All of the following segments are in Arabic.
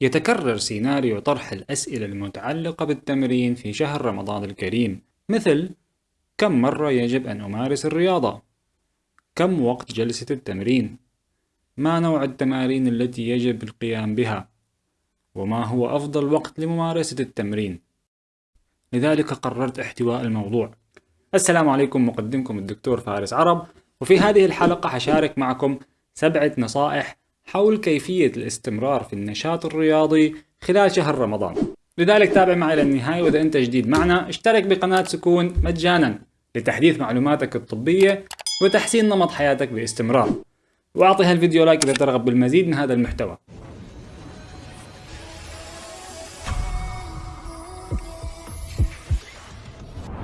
يتكرر سيناريو طرح الأسئلة المتعلقة بالتمرين في شهر رمضان الكريم مثل كم مرة يجب أن أمارس الرياضة؟ كم وقت جلسة التمرين؟ ما نوع التمارين التي يجب القيام بها؟ وما هو أفضل وقت لممارسة التمرين؟ لذلك قررت احتواء الموضوع السلام عليكم مقدمكم الدكتور فارس عرب وفي هذه الحلقة حشارك معكم سبعة نصائح حول كيفية الاستمرار في النشاط الرياضي خلال شهر رمضان. لذلك تابع معي للنهاية وإذا أنت جديد معنا اشترك بقناة سكون مجانا لتحديث معلوماتك الطبية وتحسين نمط حياتك باستمرار. وأعطي هالفيديو لايك إذا ترغب بالمزيد من هذا المحتوى.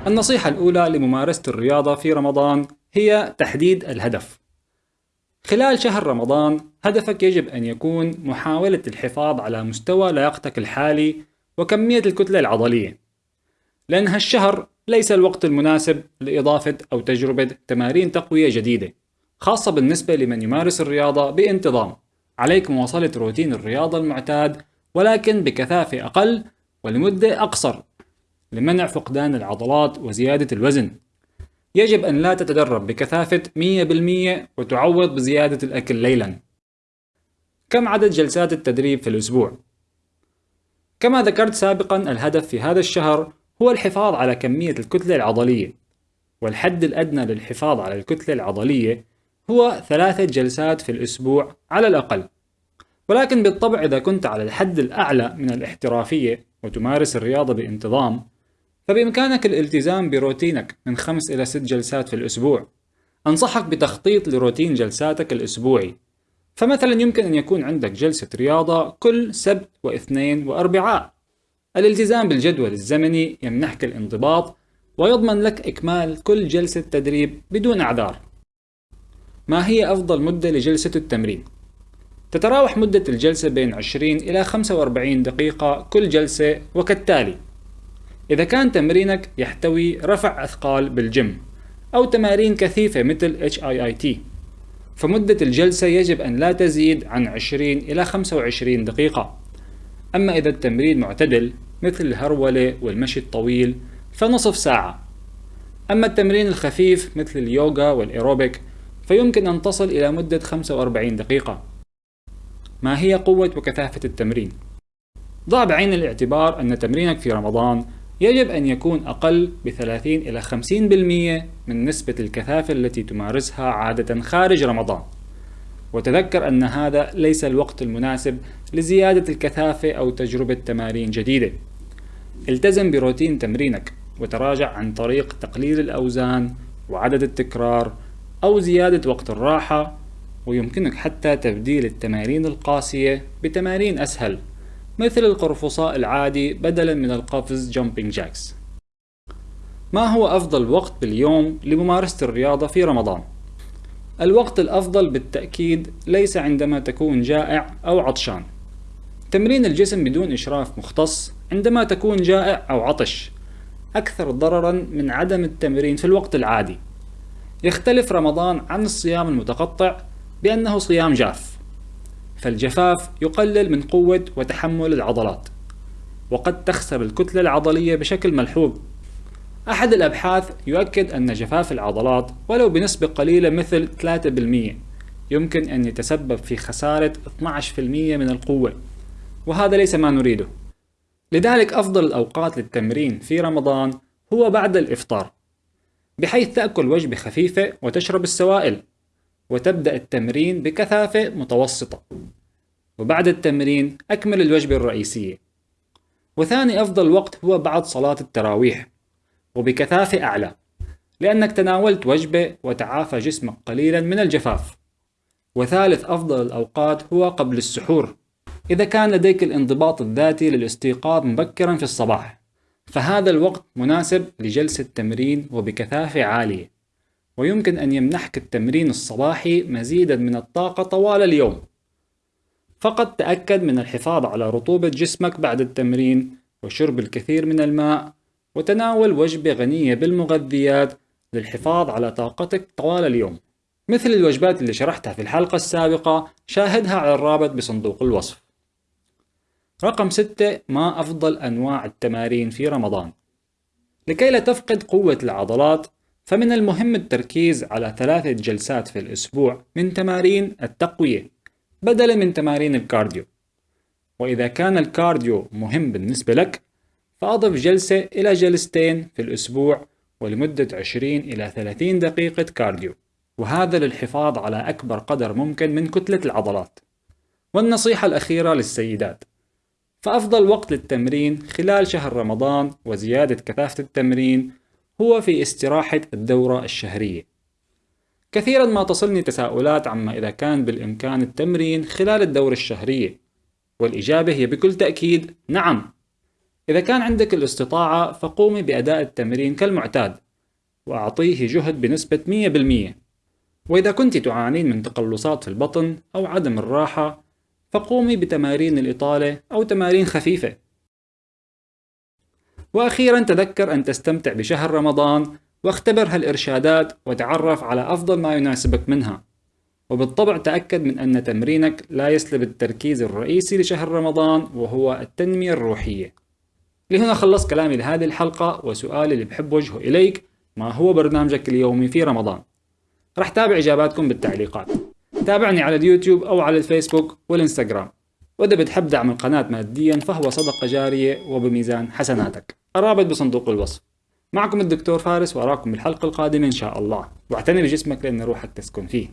النصيحة الأولى لممارسة الرياضة في رمضان هي تحديد الهدف. خلال شهر رمضان هدفك يجب أن يكون محاولة الحفاظ على مستوى لياقتك الحالي وكمية الكتلة العضلية. لأن هالشهر ليس الوقت المناسب لإضافة أو تجربة تمارين تقوية جديدة خاصة بالنسبة لمن يمارس الرياضة بانتظام. عليك مواصلة روتين الرياضة المعتاد ولكن بكثافة أقل ولمدة أقصر لمنع فقدان العضلات وزيادة الوزن. يجب أن لا تتدرب بكثافة 100% وتعوض بزيادة الأكل ليلا. كم عدد جلسات التدريب في الأسبوع؟ كما ذكرت سابقا الهدف في هذا الشهر هو الحفاظ على كمية الكتلة العضلية. والحد الأدنى للحفاظ على الكتلة العضلية هو ثلاثة جلسات في الأسبوع على الأقل. ولكن بالطبع إذا كنت على الحد الأعلى من الاحترافية وتمارس الرياضة بانتظام فبإمكانك الالتزام بروتينك من خمس إلى ست جلسات في الأسبوع. أنصحك بتخطيط لروتين جلساتك الأسبوعي. فمثلا يمكن أن يكون عندك جلسة رياضة كل سبت واثنين وأربعاء. الالتزام بالجدول الزمني يمنحك الانضباط ويضمن لك إكمال كل جلسة تدريب بدون أعذار. ما هي أفضل مدة لجلسة التمرين؟ تتراوح مدة الجلسة بين 20 إلى 45 دقيقة كل جلسة وكالتالي. إذا كان تمرينك يحتوي رفع أثقال بالجيم أو تمارين كثيفة مثل HIIT فمدة الجلسة يجب أن لا تزيد عن 20 إلى 25 دقيقة. أما إذا التمرين معتدل مثل الهرولة والمشي الطويل فنصف ساعة. أما التمرين الخفيف مثل اليوغا والإيروبيك فيمكن أن تصل إلى مدة 45 دقيقة. ما هي قوة وكثافة التمرين؟ ضع بعين الاعتبار أن تمرينك في رمضان يجب أن يكون أقل ب 30 إلى 50% من نسبة الكثافة التي تمارسها عادة خارج رمضان. وتذكر أن هذا ليس الوقت المناسب لزيادة الكثافة أو تجربة تمارين جديدة. التزم بروتين تمرينك وتراجع عن طريق تقليل الأوزان وعدد التكرار أو زيادة وقت الراحة ويمكنك حتى تبديل التمارين القاسية بتمارين أسهل. مثل القرفصاء العادي بدلا من القفز jumping jacks ما هو أفضل وقت باليوم لممارسة الرياضة في رمضان؟ الوقت الأفضل بالتأكيد ليس عندما تكون جائع أو عطشان. تمرين الجسم بدون إشراف مختص عندما تكون جائع أو عطش أكثر ضررا من عدم التمرين في الوقت العادي. يختلف رمضان عن الصيام المتقطع بأنه صيام جاف. فالجفاف يقلل من قوة وتحمل العضلات وقد تخسر الكتلة العضلية بشكل ملحوظ. أحد الأبحاث يؤكد أن جفاف العضلات ولو بنسبة قليلة مثل 3% يمكن أن يتسبب في خسارة 12% من القوة وهذا ليس ما نريده. لذلك أفضل الأوقات للتمرين في رمضان هو بعد الإفطار بحيث تأكل وجبة خفيفة وتشرب السوائل. وتبدأ التمرين بكثافة متوسطة. وبعد التمرين أكمل الوجبة الرئيسية. وثاني أفضل وقت هو بعد صلاة التراويح وبكثافة أعلى لأنك تناولت وجبة وتعافى جسمك قليلا من الجفاف. وثالث أفضل الأوقات هو قبل السحور إذا كان لديك الانضباط الذاتي للاستيقاظ مبكرا في الصباح. فهذا الوقت مناسب لجلسة تمرين وبكثافة عالية. ويمكن أن يمنحك التمرين الصباحي مزيدا من الطاقة طوال اليوم. فقط تأكد من الحفاظ على رطوبة جسمك بعد التمرين وشرب الكثير من الماء وتناول وجبة غنية بالمغذيات للحفاظ على طاقتك طوال اليوم. مثل الوجبات اللي شرحتها في الحلقة السابقة شاهدها على الرابط بصندوق الوصف. رقم ستة ما أفضل أنواع التمارين في رمضان؟ لكي لا تفقد قوة العضلات فمن المهم التركيز على ثلاثة جلسات في الأسبوع من تمارين التقوية بدلا من تمارين ال cardio. وإذا كان ال cardio مهم بالنسبة لك فأضف جلسة إلى جلستين في الأسبوع ولمدة 20 إلى 30 دقيقة cardio. وهذا للحفاظ على أكبر قدر ممكن من كتلة العضلات. والنصيحة الأخيرة للسيدات. فأفضل وقت للتمرين خلال شهر رمضان وزيادة كثافة التمرين هو في استراحة الدورة الشهرية. كثيرا ما تصلني تساؤلات عما إذا كان بالإمكان التمرين خلال الدورة الشهرية والإجابة هي بكل تأكيد نعم. إذا كان عندك الاستطاعة فقومي بأداء التمرين كالمعتاد وأعطيه جهد بنسبة 100% وإذا كنت تعانين من تقلصات في البطن أو عدم الراحة فقومي بتمارين الإطالة أو تمارين خفيفة. وأخيرا تذكر أن تستمتع بشهر رمضان واختبر هالإرشادات وتعرف على أفضل ما يناسبك منها. وبالطبع تأكد من أن تمرينك لا يسلب التركيز الرئيسي لشهر رمضان وهو التنمية الروحية. لهنا خلصت كلامي لهذه الحلقة وسؤالي اللي بحب وجهه إليك ما هو برنامجك اليومي في رمضان؟ رح تابع إجاباتكم بالتعليقات. تابعني على اليوتيوب أو على الفيسبوك والإنستغرام. وإذا بتحب دعم القناة ماديا فهو صدقة جارية وبميزان حسناتك. الرابط بصندوق الوصف. معكم الدكتور فارس وأراكم بالحلقة القادمة إن شاء الله. واعتني بجسمك لأن روحك تسكن فيه.